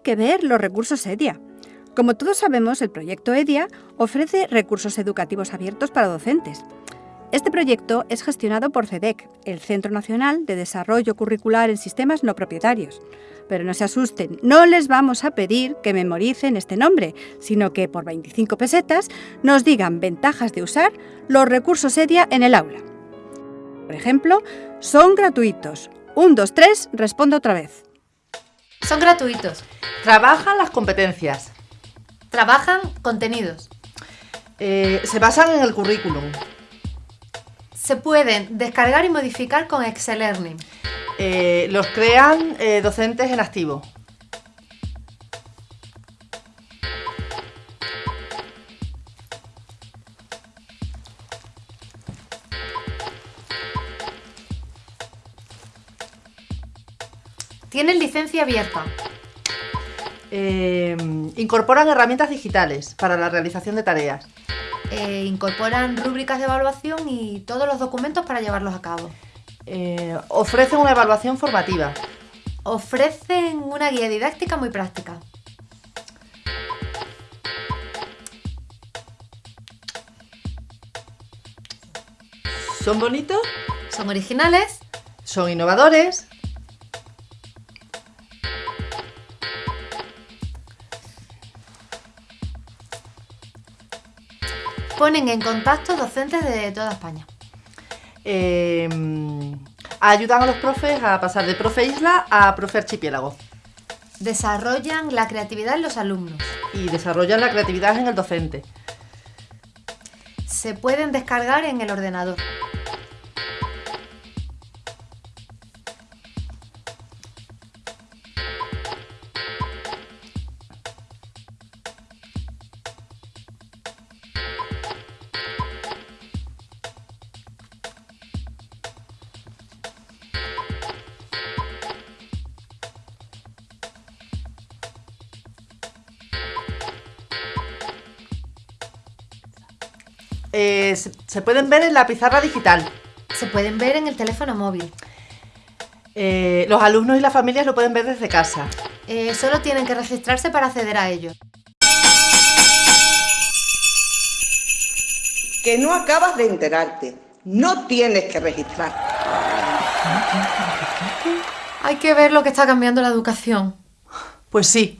que ver los recursos EDIA. Como todos sabemos, el proyecto EDIA ofrece recursos educativos abiertos para docentes. Este proyecto es gestionado por CEDEC, el Centro Nacional de Desarrollo Curricular en Sistemas No Propietarios. Pero no se asusten, no les vamos a pedir que memoricen este nombre, sino que por 25 pesetas nos digan ventajas de usar los recursos EDIA en el aula. Por ejemplo, son gratuitos. 1, 2, 3, respondo otra vez. Son gratuitos. Trabajan las competencias. Trabajan contenidos. Eh, se basan en el currículum. Se pueden descargar y modificar con Excel Learning. Eh, los crean eh, docentes en activo. Tienen licencia abierta. Eh, incorporan herramientas digitales para la realización de tareas. Eh, incorporan rúbricas de evaluación y todos los documentos para llevarlos a cabo. Eh, ofrecen una evaluación formativa. Ofrecen una guía didáctica muy práctica. ¿Son bonitos? Son originales. ¿Son innovadores? Ponen en contacto docentes de toda España. Eh, ayudan a los profes a pasar de profe isla a profe archipiélago. Desarrollan la creatividad en los alumnos. Y desarrollan la creatividad en el docente. Se pueden descargar en el ordenador. Eh, se, se pueden ver en la pizarra digital. Se pueden ver en el teléfono móvil. Eh, los alumnos y las familias lo pueden ver desde casa. Eh, solo tienen que registrarse para acceder a ellos. Que no acabas de enterarte. No tienes que registrar. Hay que ver lo que está cambiando la educación. Pues sí,